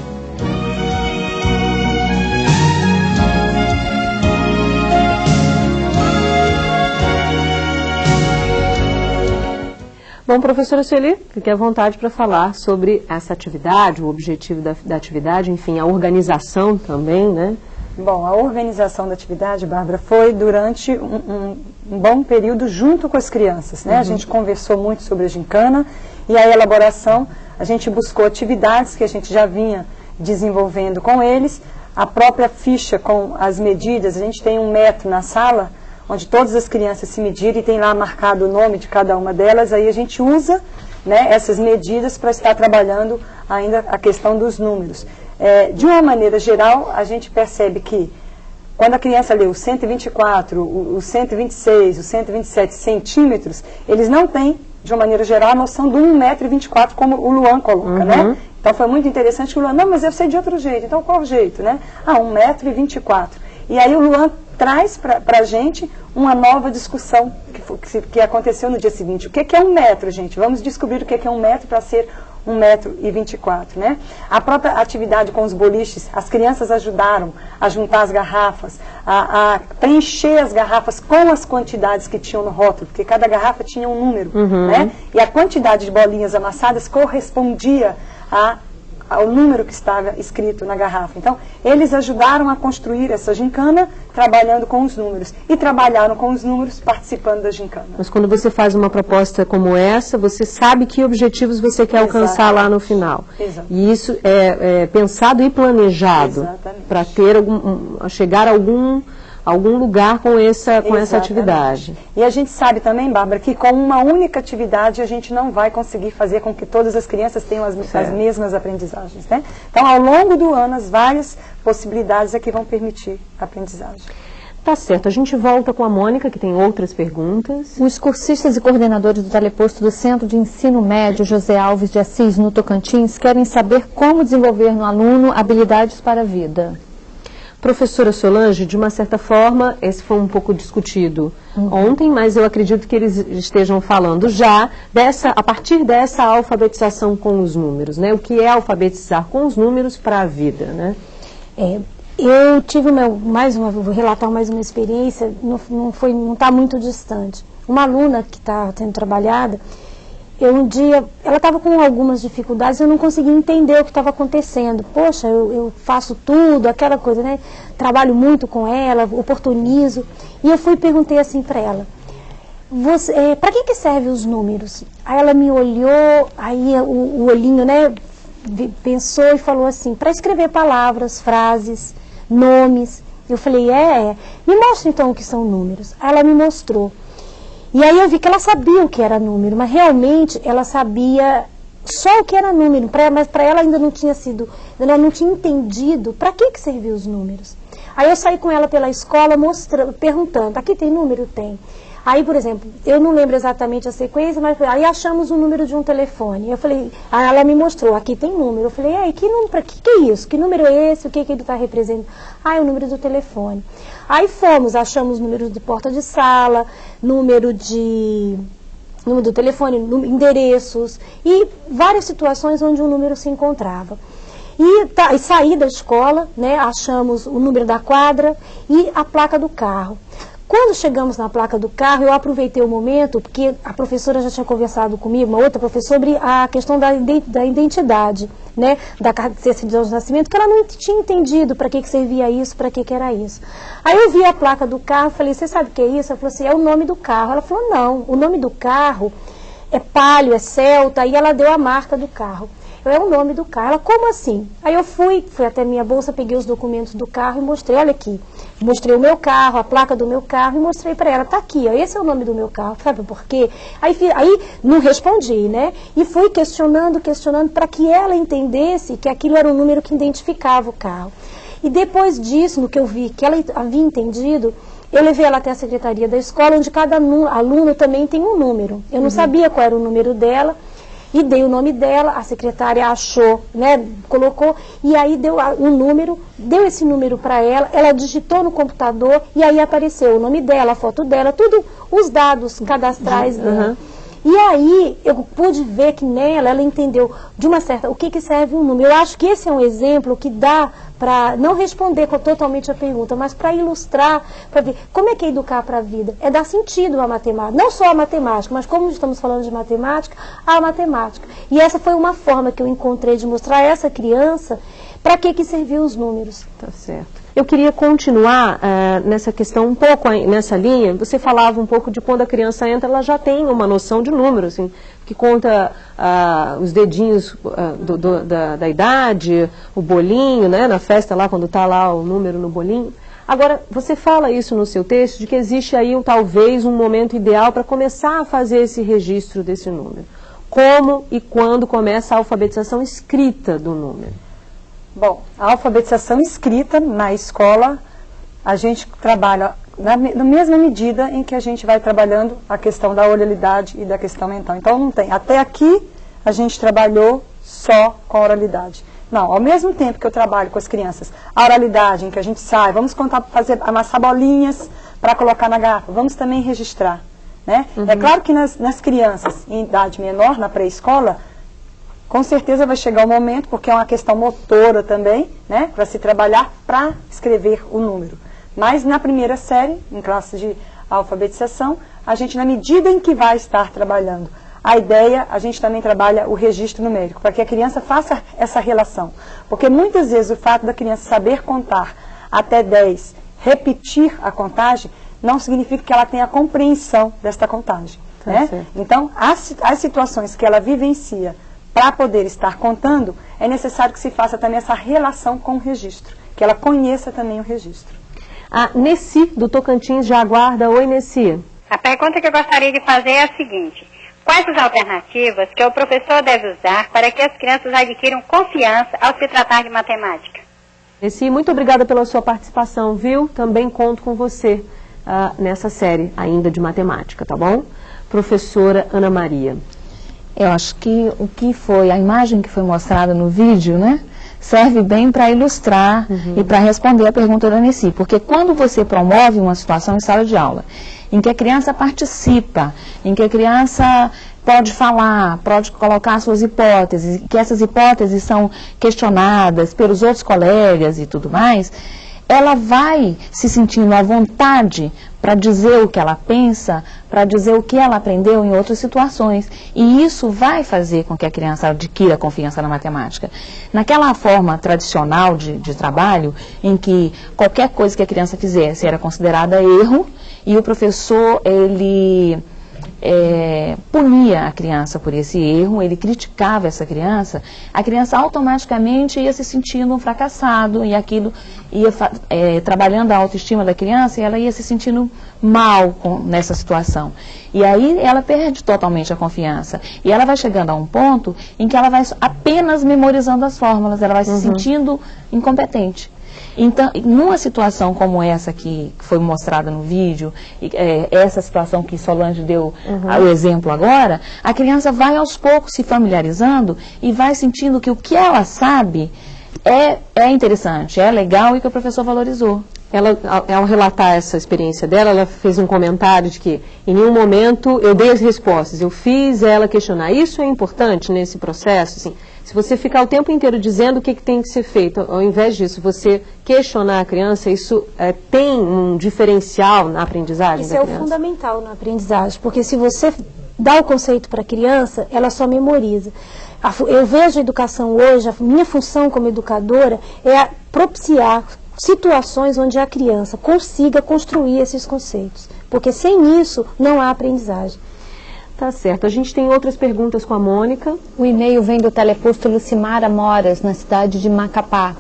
Bom, professora Sueli, fique à vontade para falar sobre essa atividade, o objetivo da, da, atividade, enfim, a organização também, né? Bom, a organização da atividade, Bárbara, foi durante um, um, um bom período junto com as crianças, né? Uhum. A gente conversou muito sobre a gincana e a elaboração, a gente buscou atividades que a gente já vinha desenvolvendo com eles, a própria ficha com as medidas, a gente tem um metro na sala, onde todas as crianças se medirem e tem lá marcado o nome de cada uma delas, aí a gente usa né, essas medidas para estar trabalhando ainda a questão dos números. É, de uma maneira geral, a gente percebe que quando a criança lê o 124, o, o 126, o 127 centímetros, eles não têm, de uma maneira geral, a noção do 1,24m, como o Luan coloca, né? uhum. né? Então foi muito interessante que o Luan, não, mas eu sei de outro jeito. Então qual jeito, né? Ah, 1,24m. E aí o Luan traz para a gente uma nova discussão que, que, aconteceu no dia seguinte. O que, que, é um metro, gente? Vamos descobrir o que, que é um metro para ser um metro e vinte e quatro, né? A própria atividade com os boliches, as crianças ajudaram a juntar as garrafas, a, a preencher as garrafas com as quantidades que tinham no rótulo, porque cada garrafa tinha um número, uhum. né? E a quantidade de bolinhas amassadas correspondia a ao número que estava escrito na garrafa. Então, eles ajudaram a construir essa gincana trabalhando com os números. E trabalharam com os números participando da gincana. Mas quando você faz uma proposta como essa, você sabe que objetivos você quer alcançar lá no final. Exatamente. E isso é, é pensado e planejado para ter algum, um, chegar a algum algum lugar com essa, com essa atividade. E a gente sabe também, Bárbara, que com uma única atividade a gente não vai conseguir fazer com que todas as crianças tenham as, as mesmas aprendizagens. Né? Então, ao longo do ano, as várias possibilidades é que vão permitir a aprendizagem. Tá certo, a gente volta com a Mônica, que tem outras perguntas. Os cursistas e coordenadores do teleposto do Centro de Ensino Médio José Alves de Assis, no Tocantins, querem saber como desenvolver no aluno habilidades para a vida. Professora Solange, de uma certa forma, esse foi um pouco discutido uhum. ontem, mas eu acredito que eles estejam falando já dessa, a partir dessa alfabetização com os números, né? O que é alfabetizar com os números para a vida, né? É, eu tive meu, mais uma, vou relatar mais uma experiência, não, não foi, não está muito distante. Uma aluna que está sendo trabalhada, eu um dia, ela estava com algumas dificuldades, eu não conseguia entender o que estava acontecendo. Poxa, eu, eu, faço tudo, aquela coisa, né? Trabalho muito com ela, oportunizo. E eu fui e perguntei assim para ela, é, para que, que servem os números? Aí ela me olhou, aí o, o olhinho, né, pensou e falou assim, para escrever palavras, frases, nomes. Eu falei, é, é, me mostra então o que são números. Aí ela me mostrou. E aí eu vi que ela sabia o que era número, mas realmente ela sabia só o que era número, pra, mas para ela ainda não tinha sido, ela não tinha entendido para que, que serviam os números. Aí eu saí com ela pela escola mostrando, perguntando, aqui tem número? Tem. Aí, por exemplo, eu não lembro exatamente a sequência, mas aí achamos o número de um telefone. Eu falei, aí ela me mostrou, aqui tem número. Eu falei, aí, que número, que, que é isso? Que número é esse? O que, que ele está representando? Ah, é o número do telefone. Aí fomos, achamos número de porta de sala, número de número do telefone, endereços e várias situações onde o número se encontrava. E, tá, e saí da escola, né, achamos o número da quadra e a placa do carro. Quando chegamos na placa do carro, eu aproveitei o momento, porque a professora já tinha conversado comigo, uma outra professora, sobre a questão da, identidade, né, da certidão de nascimento, que ela não tinha entendido para que, que servia isso, para que, que era isso. Aí eu vi a placa do carro, falei, você sabe o que é isso? Ela falou assim, é o nome do carro. Ela falou, não, o nome do carro é Palio, é Celta, e ela deu a marca do carro. É o nome do carro. Ela, como assim? Aí eu fui, fui até minha bolsa, peguei os documentos do carro e mostrei, olha aqui. Mostrei o meu carro, a placa do meu carro e mostrei para ela, tá aqui, ó, esse é o nome do meu carro, sabe por quê? Aí, aí não respondi, né? E fui questionando, questionando, para que ela entendesse que aquilo era um número que identificava o carro. E depois disso, no que eu vi que ela havia entendido, eu levei ela até a secretaria da escola, onde cada aluno também tem um número. Eu não uhum. sabia qual era o número dela e dei o nome dela, a secretária achou, né, colocou, e aí deu um número, deu esse número para ela, ela digitou no computador e aí apareceu o nome dela, a foto dela, tudo, os dados cadastrais uhum. dela. E aí eu pude ver que nela ela entendeu de uma certa o que, que serve um número. Eu acho que esse é um exemplo que dá para não responder totalmente a pergunta, mas para ilustrar, para ver como é que é educar para a vida. É dar sentido à matemática, não só à matemática, mas como estamos falando de matemática, à matemática. E essa foi uma forma que eu encontrei de mostrar a essa criança para que que serviam os números. Tá certo. Eu queria continuar uh, nessa questão um pouco nessa linha. Você falava um pouco de quando a criança entra, ela já tem uma noção de número, assim, que conta uh, os dedinhos uh, do, do, da, da, idade, o bolinho, né, na festa lá, quando está lá o número no bolinho. Agora, você fala isso no seu texto, de que existe aí um, talvez um momento ideal para começar a fazer esse registro desse número. Como e quando começa a alfabetização escrita do número? Bom, a alfabetização escrita na escola, a gente trabalha na, na, mesma medida em que a gente vai trabalhando a questão da oralidade e da questão mental. Então, não tem. Até aqui, a gente trabalhou só com a oralidade. Não, ao mesmo tempo que eu trabalho com as crianças, a oralidade em que a gente sai, vamos contar, fazer, amassar bolinhas para colocar na garrafa, vamos também registrar. Né? É uhum. É claro que nas, nas crianças em idade menor, na pré-escola, com certeza vai chegar o momento, porque é uma questão motora também, né, para se trabalhar para escrever o número. Mas na primeira série, em classe de alfabetização, a gente, na medida em que vai estar trabalhando a ideia, a gente também trabalha o registro numérico, para que a criança faça essa relação. Porque muitas vezes o fato da criança saber contar até 10, repetir a contagem, não significa que ela tenha a compreensão desta contagem. Tá né? Então, as, as situações que ela vivencia para poder estar contando, é necessário que se faça também essa relação com o registro, que ela conheça também o registro. A Nessi, do Tocantins, já aguarda. Oi, Nessi. A pergunta que eu gostaria de fazer é a seguinte. Quais as alternativas que o professor deve usar para que as crianças adquiram confiança ao se tratar de matemática? Nessi, muito obrigada pela sua participação, viu? Também conto com você uh, nessa série ainda de matemática, tá bom? Professora Ana Maria. Eu acho que o que foi, a imagem que foi mostrada no vídeo, né? serve bem para ilustrar uhum. e para responder a pergunta da Nessi. Porque quando você promove uma situação em sala de aula, em que a criança participa, em que a criança pode falar, pode colocar suas hipóteses, que essas hipóteses são questionadas pelos outros colegas e tudo mais, ela vai se sentindo à vontade para dizer o que ela pensa, para dizer o que ela aprendeu em outras situações. E isso vai fazer com que a criança adquira confiança na matemática. Naquela forma tradicional de, de trabalho, em que qualquer coisa que a criança fizesse era considerada erro, e o professor, ele é, punia a criança por esse erro, ele criticava essa criança, a criança automaticamente ia se sentindo um fracassado e aquilo ia é, trabalhando a autoestima da criança e ela ia se sentindo mal com, nessa situação. E aí ela perde totalmente a confiança. E ela vai chegando a um ponto em que ela vai apenas memorizando as fórmulas, ela vai uhum. se sentindo incompetente. Então, numa situação como essa que foi mostrada no vídeo, é, essa situação que Solange deu uhum. o exemplo agora, a criança vai aos poucos se familiarizando e vai sentindo que o que ela sabe é, é interessante, é legal e que o professor valorizou. Ela, ao relatar essa experiência dela, ela fez um comentário de que em nenhum momento eu dei as respostas, eu fiz ela questionar. Isso é importante nesse processo, assim, se você ficar o tempo inteiro dizendo o que, que tem que ser feito, ao invés disso, você questionar a criança, isso é, tem um diferencial na aprendizagem isso é o fundamental na aprendizagem, porque se você dá o conceito para a criança, ela só memoriza. Eu vejo a educação hoje, a minha função como educadora é propiciar situações onde a criança consiga construir esses conceitos, porque sem isso não há aprendizagem. Tá certo. A gente tem outras perguntas com a Mônica. O e-mail vem do teleposto Lucimara Moras, na cidade de Macapá.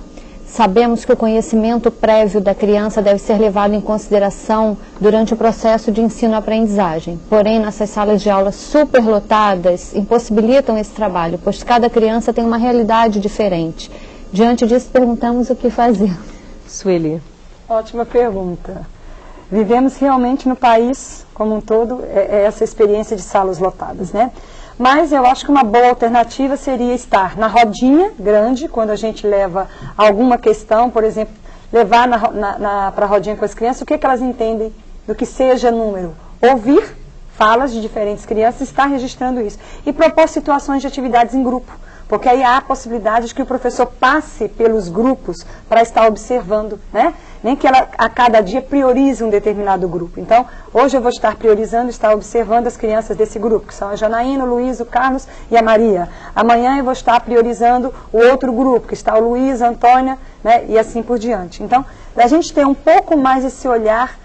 Sabemos que o conhecimento prévio da criança deve ser levado em consideração durante o processo de ensino-aprendizagem. Porém, nossas salas de aula superlotadas impossibilitam esse trabalho, pois cada criança tem uma realidade diferente. Diante disso, perguntamos o que fazer. Sueli. Ótima pergunta. Vivemos realmente no país como um todo é, é essa experiência de salas lotadas, né? Mas eu acho que uma boa alternativa seria estar na rodinha grande, quando a gente leva alguma questão, por exemplo, levar para a rodinha com as crianças, o que, que elas entendem do que seja número. Ouvir falas de diferentes crianças, estar registrando isso. E propor situações de atividades em grupo. Porque aí há a possibilidade de que o professor passe pelos grupos para estar observando, né? Nem que ela a cada dia priorize um determinado grupo. Então, hoje eu vou estar priorizando, estar observando as crianças desse grupo, que são a Janaína, o Luiz, o Carlos e a Maria. Amanhã eu vou estar priorizando o outro grupo, que está o Luiz, a Antônia, né? E assim por diante. Então, a gente ter um pouco mais esse olhar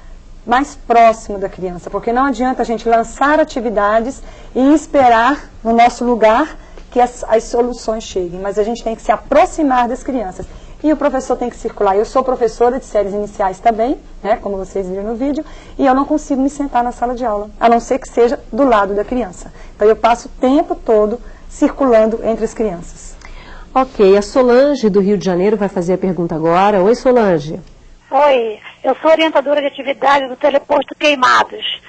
mais próximo da criança, porque não adianta a gente lançar atividades e esperar no nosso lugar que as, as soluções cheguem, mas a gente tem que se aproximar das crianças. E o professor tem que circular. Eu sou professora de séries iniciais também, né, como vocês viram no vídeo, e eu não consigo me sentar na sala de aula, a não ser que seja do lado da criança. Então eu passo o tempo todo circulando entre as crianças. Ok, a Solange do Rio de Janeiro vai fazer a pergunta agora. Oi, Solange. Oi, eu sou orientadora de atividade do Teleposto Queimados.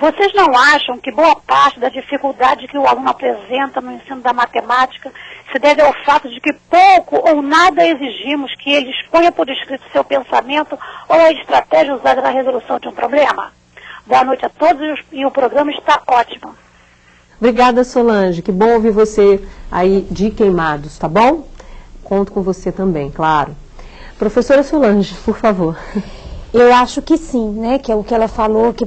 Vocês não acham que boa parte da dificuldade que o aluno apresenta no ensino da matemática se deve ao fato de que pouco ou nada exigimos que ele exponha por escrito seu pensamento ou a estratégia usada na resolução de um problema? Boa noite a todos e o programa está ótimo. Obrigada, Solange. Que bom ouvir você aí de Queimados, tá bom? Conto com você também, claro. Professora Solange, por favor. Eu acho que sim, né? Que é o que ela falou, que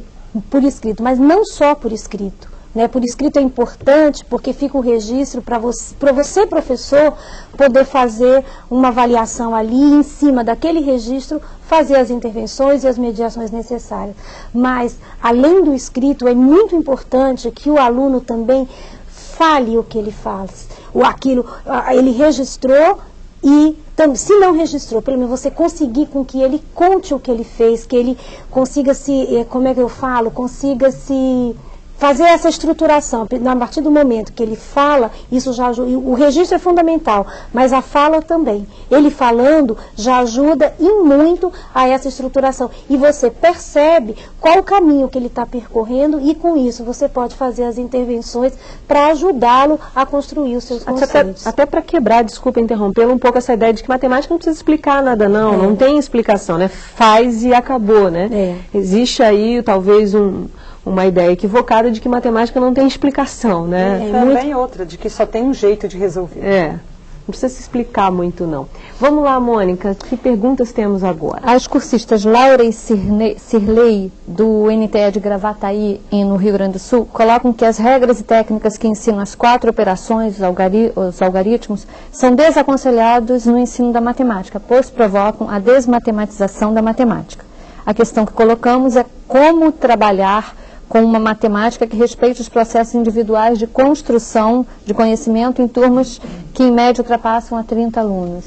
por escrito, mas não só por escrito. Né? Por escrito é importante porque fica um registro para você, você, professor, poder fazer uma avaliação ali em cima daquele registro, fazer as intervenções e as mediações necessárias. Mas, além do escrito, é muito importante que o aluno também fale o que ele faz. O, aquilo, ele registrou e se não registrou, pelo menos você conseguir com que ele conte o que ele fez, que ele consiga se, eh, como é que eu falo, consiga se fazer essa estruturação, a partir do momento que ele fala, isso já o registro é fundamental, mas a fala também. Ele falando já ajuda e muito a essa estruturação. E você percebe qual o caminho que ele está percorrendo e com isso você pode fazer as intervenções para ajudá-lo a construir os seus conceitos. Até, até para quebrar, desculpa interrompê-lo, um pouco essa ideia de que matemática não precisa explicar nada não, é. não tem explicação, né? Faz e acabou, né? É. Existe aí talvez um uma ideia equivocada de que matemática não tem explicação, né? E, e também muito... outra, de que só tem um jeito de resolver. É, não precisa se explicar muito não. Vamos lá, Mônica, que perguntas temos agora? As cursistas Laura e Cirlei, do NTE de Gravataí, no Rio Grande do Sul, colocam que as regras e técnicas que ensinam as quatro operações, os, algari os algoritmos, são desaconselhados no ensino da matemática, pois provocam a desmatematização da matemática. A questão que colocamos é como trabalhar com uma matemática que respeite os processos individuais de construção de conhecimento em turmas que, em média, ultrapassam a 30 alunos.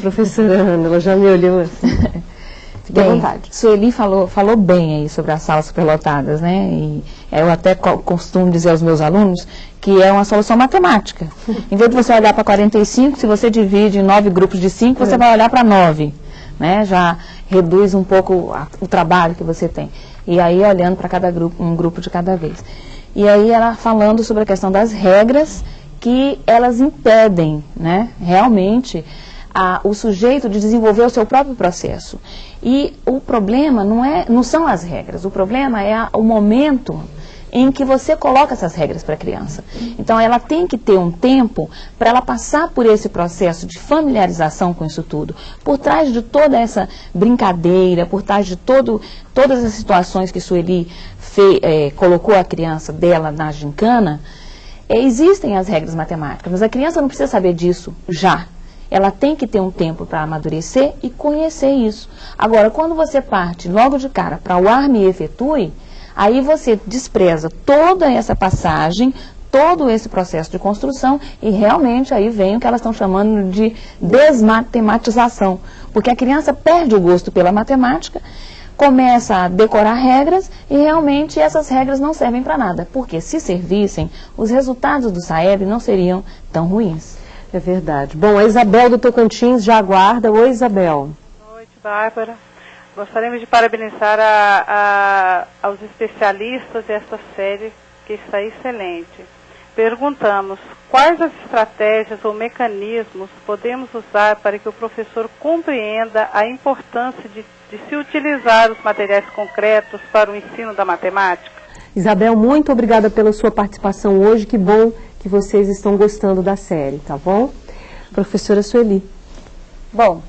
Professora Ana, ela já me olhou assim. Fique à vontade. Sueli falou, falou bem aí sobre as salas superlotadas, né? E eu até costumo dizer aos meus alunos que é uma solução matemática. Em vez de você olhar para 45, se você divide em nove grupos de cinco, você é. vai olhar para nove. Né? Já reduz um pouco a, o trabalho que você tem. E aí olhando para cada grupo, um grupo de cada vez. E aí ela falando sobre a questão das regras que elas impedem, né, realmente a, o sujeito de desenvolver o seu próprio processo. E o problema não, é, não são as regras, o problema é a, o momento em que você coloca essas regras para a criança. Então, ela tem que ter um tempo para ela passar por esse processo de familiarização com isso tudo. Por trás de toda essa brincadeira, por trás de todo, todas as situações que Sueli fe, é, colocou a criança dela na gincana, é, existem as regras matemáticas, mas a criança não precisa saber disso já. Ela tem que ter um tempo para amadurecer e conhecer isso. Agora, quando você parte logo de cara para o arme e efetue, Aí você despreza toda essa passagem, todo esse processo de construção e realmente aí vem o que elas estão chamando de desmatematização, porque a criança perde o gosto pela matemática, começa a decorar regras e realmente essas regras não servem para nada, porque se servissem, os resultados do SAEB não seriam tão ruins. É verdade. Bom, a Isabel do Tocantins já aguarda. Oi, Isabel. Boa noite, Bárbara. Gostaríamos de parabenizar a, a, aos especialistas desta série, que está excelente. Perguntamos quais as estratégias ou mecanismos podemos usar para que o professor compreenda a importância de, de se utilizar os materiais concretos para o ensino da matemática. Isabel, muito obrigada pela sua participação hoje. Que bom que vocês estão gostando da série, tá bom? Professora Sueli. Bom,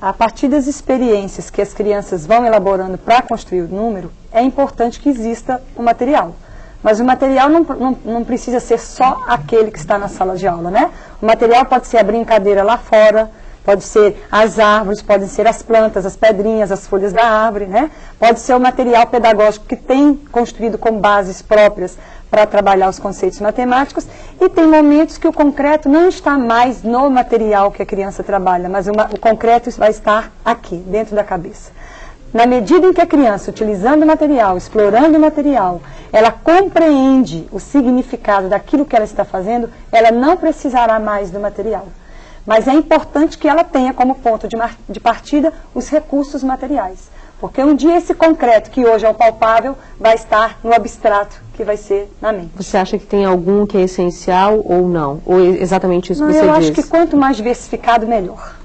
a partir das experiências que as crianças vão elaborando para construir o número, é importante que exista o material. Mas o material não, não, não, precisa ser só aquele que está na sala de aula, né? O material pode ser a brincadeira lá fora, pode ser as árvores, podem ser as plantas, as pedrinhas, as folhas da árvore, né? Pode ser o material pedagógico que tem construído com bases próprias para trabalhar os conceitos matemáticos e tem momentos que o concreto não está mais no material que a criança trabalha, mas uma, o concreto vai estar aqui, dentro da cabeça. Na medida em que a criança, utilizando o material, explorando o material, ela compreende o significado daquilo que ela está fazendo, ela não precisará mais do material. Mas é importante que ela tenha como ponto de, de partida os recursos materiais. Porque um dia esse concreto, que hoje é o palpável, vai estar no abstrato, que vai ser na mente. Você acha que tem algum que é essencial ou não? Ou é exatamente isso não, que você eu diz? Eu acho que quanto mais diversificado, melhor.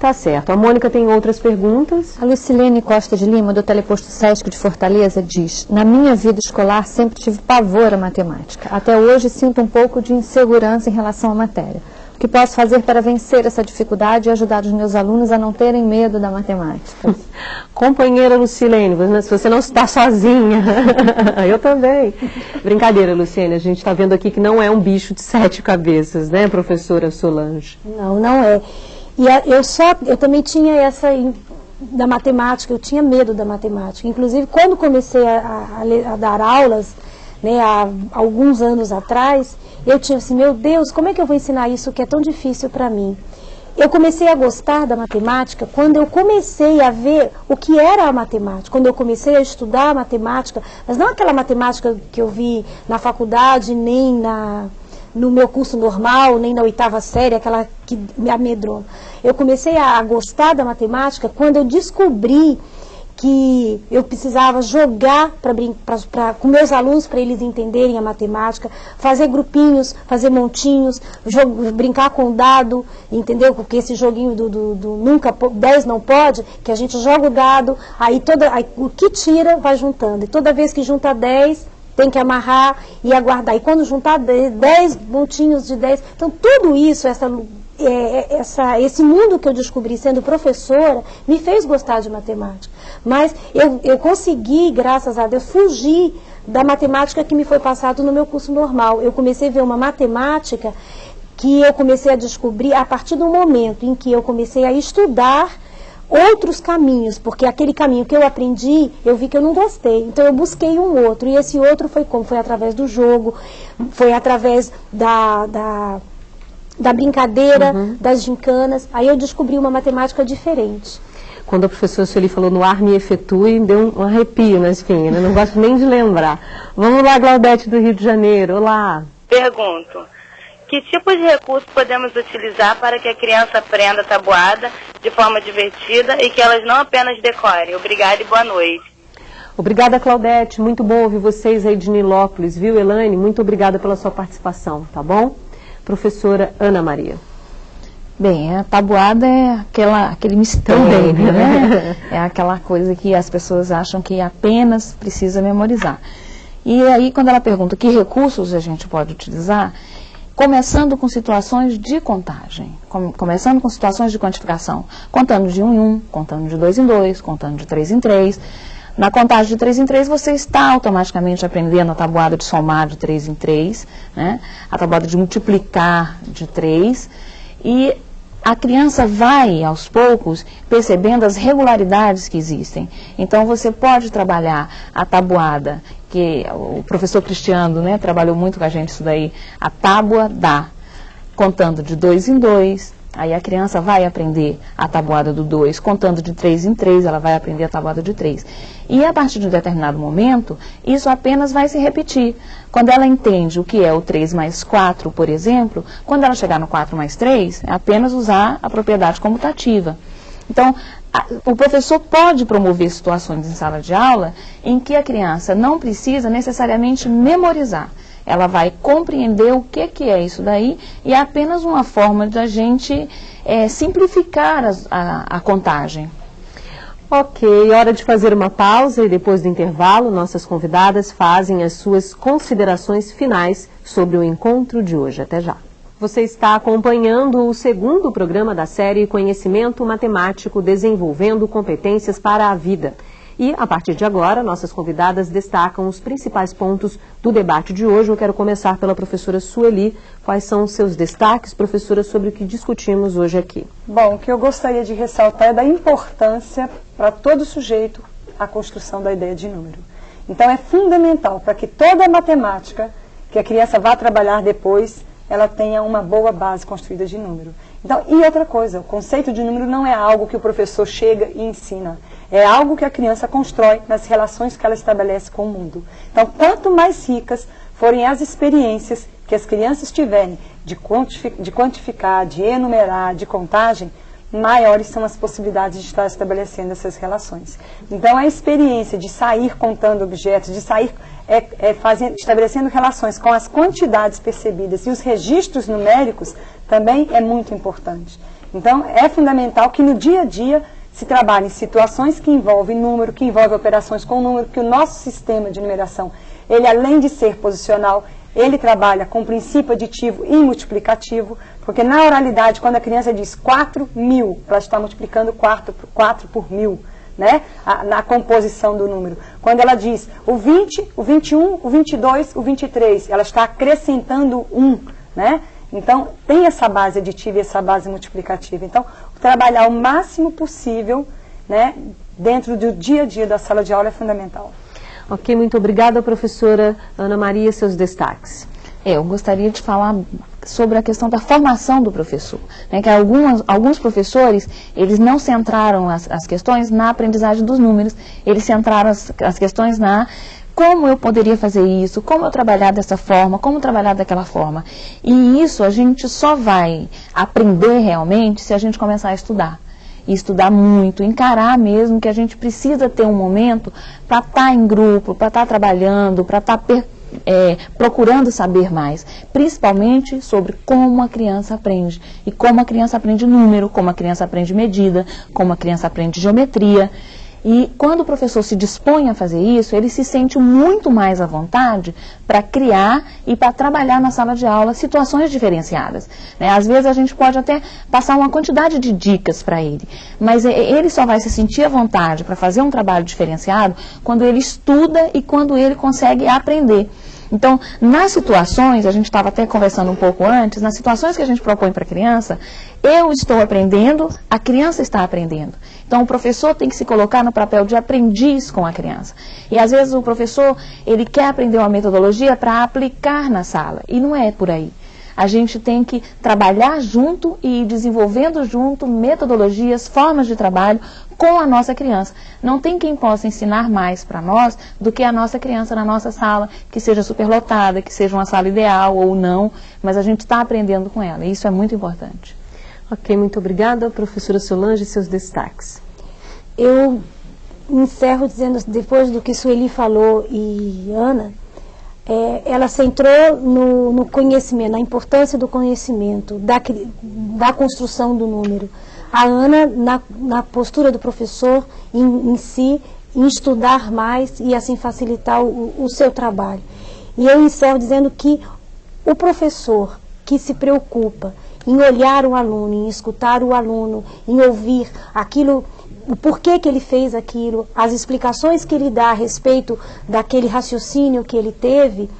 Tá certo. A Mônica tem outras perguntas. A Lucilene Costa de Lima, do Teleposto Sesc de Fortaleza, diz: Na minha vida escolar sempre tive pavor à matemática. Até hoje sinto um pouco de insegurança em relação à matéria que posso fazer para vencer essa dificuldade e ajudar os meus alunos a não terem medo da matemática? Companheira Lucilene, você não está sozinha. Eu também. Brincadeira, Lucilene, a gente está vendo aqui que não é um bicho de sete cabeças, né, professora Solange? Não, não é. E eu só, eu também tinha essa da matemática, eu tinha medo da matemática. Inclusive, quando comecei a, a, a dar aulas, né, há alguns anos atrás, eu tinha assim, meu Deus, como é que eu vou ensinar isso que é tão difícil para mim? Eu comecei a gostar da matemática quando eu comecei a ver o que era a matemática, quando eu comecei a estudar a matemática, mas não aquela matemática que eu vi na faculdade, nem na, no meu curso normal, nem na oitava série, aquela que me amedrou. Eu comecei a gostar da matemática quando eu descobri que eu precisava jogar pra, pra, pra com meus alunos para eles entenderem a matemática, fazer grupinhos, fazer montinhos, brincar com dado, entendeu? Porque esse joguinho do, do, do, nunca 10 não pode, que a gente joga o dado, aí, toda, aí o que tira vai juntando. E toda vez que junta 10, tem que amarrar e aguardar. E quando juntar 10 montinhos de 10, então tudo isso, essa é, é, essa, esse mundo que eu descobri sendo professora me fez gostar de matemática. Mas eu, eu consegui, graças a Deus, fugir da matemática que me foi passado no meu curso normal. Eu comecei a ver uma matemática que eu comecei a descobrir a partir do momento em que eu comecei a estudar outros caminhos, porque aquele caminho que eu aprendi, eu vi que eu não gostei. Então eu busquei um outro, e esse outro foi como? Foi através do jogo, foi através da, da da brincadeira, uhum. das gincanas. Aí eu descobri uma matemática diferente. Quando a professora Sueli falou no ar me efetue, deu um arrepio na espinha, né? não gosto nem de lembrar. Vamos lá, Glaudete do Rio de Janeiro, olá. Pergunto, que tipo de recurso podemos utilizar para que a criança aprenda tabuada de forma divertida e que elas não apenas decorem? Obrigada e boa noite. Obrigada, Claudete. Muito bom ouvir vocês aí de Nilópolis, viu, Elaine? Muito obrigada pela sua participação, tá bom? Professora Ana Maria. Bem, a tabuada é aquela, aquele mistério, Também, né? né? É aquela coisa que as pessoas acham que apenas precisa memorizar. E aí, quando ela pergunta que recursos a gente pode utilizar, começando com situações de contagem, com, começando com situações de quantificação, contando de um em um, contando de dois em dois, contando de três em três, na contagem de 3 em 3, você está automaticamente aprendendo a tabuada de somar de 3 em 3, né? a tabuada de multiplicar de 3, e a criança vai, aos poucos, percebendo as regularidades que existem. Então, você pode trabalhar a tabuada, que o professor Cristiano né, trabalhou muito com a gente isso daí, a tábua dá, contando de dois em dois, Aí a criança vai aprender a tabuada do 2, contando de 3 em 3, ela vai aprender a tabuada de 3. E a partir de um determinado momento, isso apenas vai se repetir. Quando ela entende o que é o 3 mais 4, por exemplo, quando ela chegar no 4 mais 3, é apenas usar a propriedade comutativa. Então, a, o professor pode promover situações em sala de aula em que a criança não precisa necessariamente memorizar ela vai compreender o que, que é isso daí e é apenas uma forma de a gente é, simplificar a, a, a contagem. Ok, hora de fazer uma pausa e depois do intervalo, nossas convidadas fazem as suas considerações finais sobre o encontro de hoje. Até já. Você está acompanhando o segundo programa da série Conhecimento Matemático Desenvolvendo Competências para a Vida. E, a partir de agora, nossas convidadas destacam os principais pontos do debate de hoje. Eu quero começar pela professora Sueli. Quais são os seus destaques, professora, sobre o que discutimos hoje aqui? Bom, o que eu gostaria de ressaltar é da importância para todo sujeito a construção da ideia de número. Então, é fundamental para que toda a matemática que a criança vá trabalhar depois, ela tenha uma boa base construída de número. Então, e outra coisa, o conceito de número não é algo que o professor chega e ensina. É algo que a criança constrói nas relações que ela estabelece com o mundo. Então, quanto mais ricas forem as experiências que as crianças tiverem de, quantificar, de, enumerar, de contagem, maiores são as possibilidades de estar estabelecendo essas relações. Então, a experiência de sair contando objetos, de sair é, é fazendo, estabelecendo relações com as quantidades percebidas e os registros numéricos também é muito importante. Então, é fundamental que no dia a dia se trabalha em situações que envolvem número, que envolvem operações com número, que o nosso sistema de numeração, ele além de ser posicional, ele trabalha com princípio aditivo e multiplicativo, porque na oralidade, quando a criança diz 4 mil, ela está multiplicando 4, 4 por mil, né? A, na composição do número. Quando ela diz o 20, o 21, o 22, o 23, ela está acrescentando 1, né? Então, tem essa base aditiva e essa base multiplicativa. Então, trabalhar o máximo possível né, dentro do dia a dia da sala de aula é fundamental. Ok, muito obrigada, professora Ana Maria, seus destaques. É, eu gostaria de falar sobre a questão da formação do professor. Né, que algumas, alguns professores, eles não centraram as, as questões na aprendizagem dos números, eles centraram as, as questões na como eu poderia fazer isso, como eu trabalhar dessa forma, como trabalhar daquela forma. E isso a gente só vai aprender realmente se a gente começar a estudar. E estudar muito, encarar mesmo que a gente precisa ter um momento para estar tá em grupo, para estar tá trabalhando, para estar tá é, procurando saber mais, principalmente sobre como a criança aprende e como a criança aprende número, como a criança aprende medida, como a criança aprende geometria. E quando o professor se dispõe a fazer isso, ele se sente muito mais à vontade para criar e para trabalhar na sala de aula situações diferenciadas. Né? Às vezes a gente pode até passar uma quantidade de dicas para ele, mas ele só vai se sentir à vontade para fazer um trabalho diferenciado quando ele estuda e quando ele consegue aprender. Então, nas situações, a gente estava até conversando um pouco antes, nas situações que a gente propõe para a criança, eu estou aprendendo, a criança está aprendendo. Então, o professor tem que se colocar no papel de aprendiz com a criança. E às vezes o professor, ele quer aprender uma metodologia para aplicar na sala, e não é por aí. A gente tem que trabalhar junto e ir desenvolvendo junto metodologias, formas de trabalho com a nossa criança. Não tem quem possa ensinar mais para nós do que a nossa criança na nossa sala, que seja superlotada, que seja uma sala ideal ou não, mas a gente está aprendendo com ela. E isso é muito importante. Ok, muito obrigada. Professora Solange, seus destaques. Eu encerro dizendo, depois do que Sueli falou e Ana, é, ela centrou no, no, conhecimento, na importância do conhecimento, da, da construção do número. A Ana, na, na postura do professor em, em, si, em estudar mais e assim facilitar o, o seu trabalho. E eu encerro dizendo que o professor que se preocupa em olhar o aluno, em escutar o aluno, em ouvir aquilo o porquê que ele fez aquilo, as explicações que ele dá a respeito daquele raciocínio que ele teve,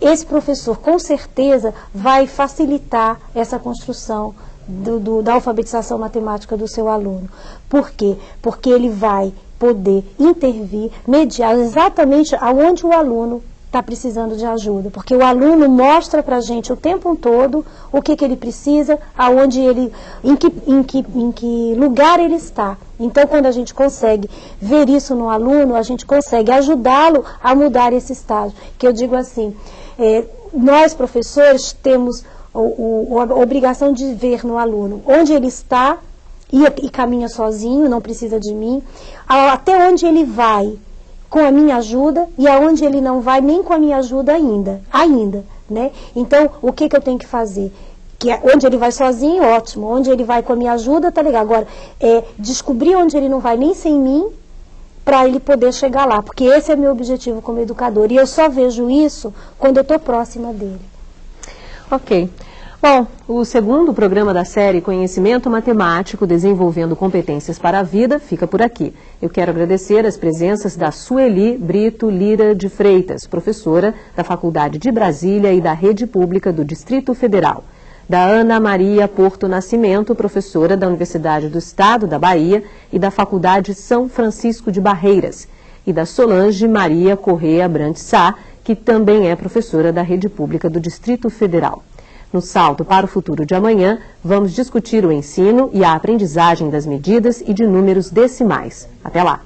esse professor com certeza vai facilitar essa construção do, do, da alfabetização matemática do seu aluno. Por quê? Porque ele vai poder intervir, mediar exatamente aonde o aluno está precisando de ajuda, porque o aluno mostra para a gente o tempo todo o que, que ele precisa, aonde ele, em que, em, que, em que lugar ele está. Então, quando a gente consegue ver isso no aluno, a gente consegue ajudá-lo a mudar esse estágio. Que eu digo assim, é, nós professores temos o, o, a obrigação de ver no aluno onde ele está e, e caminha sozinho, não precisa de mim, até onde ele vai com a minha ajuda e aonde ele não vai nem com a minha ajuda ainda, ainda, né? Então, o que, que eu tenho que fazer? Que é, onde ele vai sozinho, ótimo. Onde ele vai com a minha ajuda, tá legal. Agora, é descobrir onde ele não vai nem sem mim, para ele poder chegar lá. Porque esse é meu objetivo como educador. E eu só vejo isso quando eu estou próxima dele. Ok. Bom, o segundo programa da série Conhecimento Matemático Desenvolvendo Competências para a Vida fica por aqui. Eu quero agradecer as presenças da Sueli Brito Lira de Freitas, professora da Faculdade de Brasília e da Rede Pública do Distrito Federal. Da Ana Maria Porto Nascimento, professora da Universidade do Estado da Bahia e da Faculdade São Francisco de Barreiras. E da Solange Maria Correia Brandt Sá, que também é professora da Rede Pública do Distrito Federal. No Salto para o Futuro de Amanhã, vamos discutir o ensino e a aprendizagem das medidas e de números decimais. Até lá!